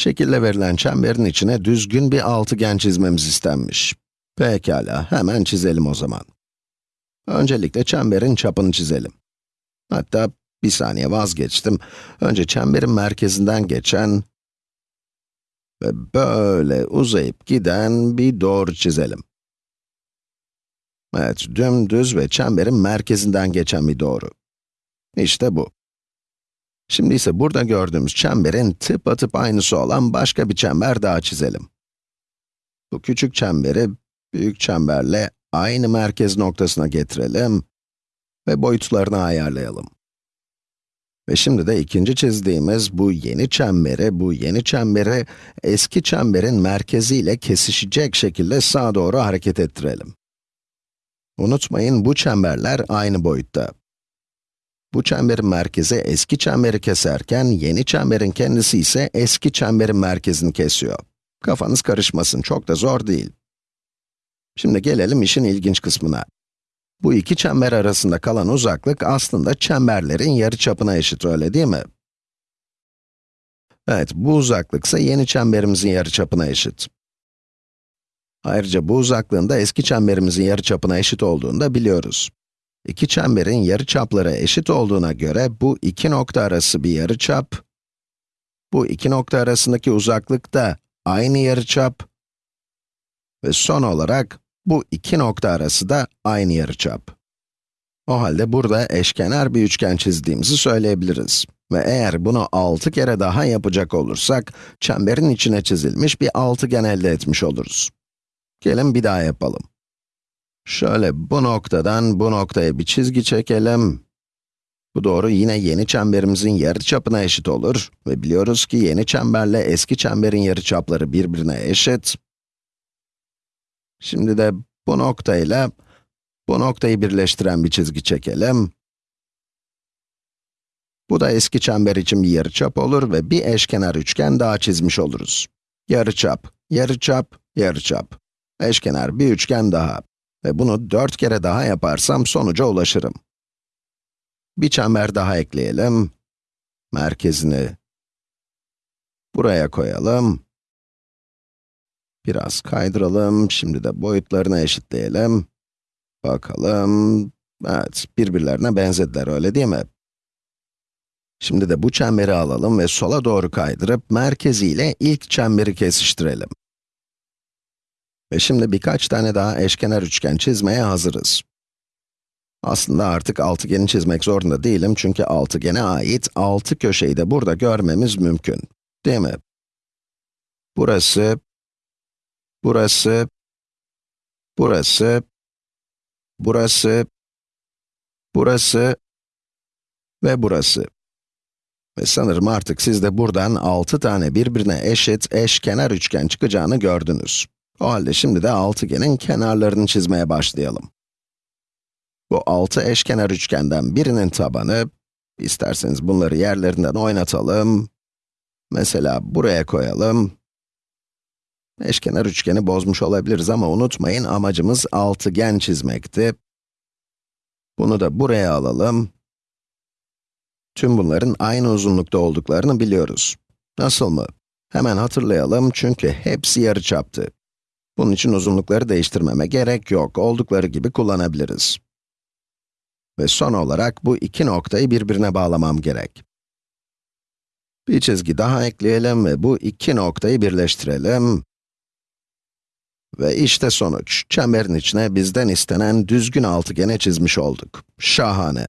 Şekilde verilen çemberin içine düzgün bir altıgen çizmemiz istenmiş. Pekala, hemen çizelim o zaman. Öncelikle çemberin çapını çizelim. Hatta bir saniye vazgeçtim. Önce çemberin merkezinden geçen ve böyle uzayıp giden bir doğru çizelim. Evet, dümdüz ve çemberin merkezinden geçen bir doğru. İşte bu. Şimdi ise burada gördüğümüz çemberin tıpatıp aynısı olan başka bir çember daha çizelim. Bu küçük çemberi büyük çemberle aynı merkez noktasına getirelim ve boyutlarını ayarlayalım. Ve şimdi de ikinci çizdiğimiz bu yeni çemberi, bu yeni çemberi eski çemberin merkeziyle kesişecek şekilde sağa doğru hareket ettirelim. Unutmayın bu çemberler aynı boyutta. Bu çemberin merkezi eski çemberi keserken, yeni çemberin kendisi ise eski çemberin merkezini kesiyor. Kafanız karışmasın, çok da zor değil. Şimdi gelelim işin ilginç kısmına. Bu iki çember arasında kalan uzaklık aslında çemberlerin yarıçapına eşit, öyle değil mi? Evet, bu uzaklık ise yeni çemberimizin yarıçapına eşit. Ayrıca bu uzaklığın da eski çemberimizin yarıçapına eşit olduğunu da biliyoruz. İki çemberin yarıçapları eşit olduğuna göre bu iki nokta arası bir yarıçap, bu iki nokta arasındaki uzaklık da aynı yarıçap ve son olarak bu iki nokta arası da aynı yarıçap. O halde burada eşkenar bir üçgen çizdiğimizi söyleyebiliriz. Ve eğer bunu 6 kere daha yapacak olursak, çemberin içine çizilmiş bir altıgen elde etmiş oluruz. Gelin bir daha yapalım. Şöyle bu noktadan bu noktaya bir çizgi çekelim. Bu doğru yine yeni çemberimizin yarıçapına eşit olur ve biliyoruz ki yeni çemberle eski çemberin yarıçapları birbirine eşit. Şimdi de bu noktayla bu noktayı birleştiren bir çizgi çekelim. Bu da eski çember için bir yarıçap olur ve bir eşkenar üçgen daha çizmiş oluruz. Yarıçap, yarıçap, yarıçap. Eşkenar bir üçgen daha. Ve bunu dört kere daha yaparsam sonuca ulaşırım. Bir çember daha ekleyelim. Merkezini buraya koyalım. Biraz kaydıralım, şimdi de boyutlarını eşitleyelim. Bakalım, evet, birbirlerine benzediler, öyle değil mi? Şimdi de bu çemberi alalım ve sola doğru kaydırıp merkeziyle ilk çemberi kesiştirelim. Ve şimdi birkaç tane daha eşkenar üçgen çizmeye hazırız. Aslında artık altıgeni çizmek zorunda değilim çünkü altıgene ait altı köşeyi de burada görmemiz mümkün. Değil mi? Burası, burası, burası, burası, burası ve burası. Ve sanırım artık siz de buradan 6 tane birbirine eşit eşkenar üçgen çıkacağını gördünüz. O halde şimdi de altıgenin kenarlarını çizmeye başlayalım. Bu altı eşkenar üçgenden birinin tabanı, isterseniz bunları yerlerinden oynatalım. Mesela buraya koyalım. Eşkenar üçgeni bozmuş olabiliriz ama unutmayın amacımız altıgen çizmekti. Bunu da buraya alalım. Tüm bunların aynı uzunlukta olduklarını biliyoruz. Nasıl mı? Hemen hatırlayalım çünkü hepsi yarıçaptı. Bunun için uzunlukları değiştirmeme gerek yok, oldukları gibi kullanabiliriz. Ve son olarak bu iki noktayı birbirine bağlamam gerek. Bir çizgi daha ekleyelim ve bu iki noktayı birleştirelim. Ve işte sonuç. Çemberin içine bizden istenen düzgün altıgene çizmiş olduk. Şahane.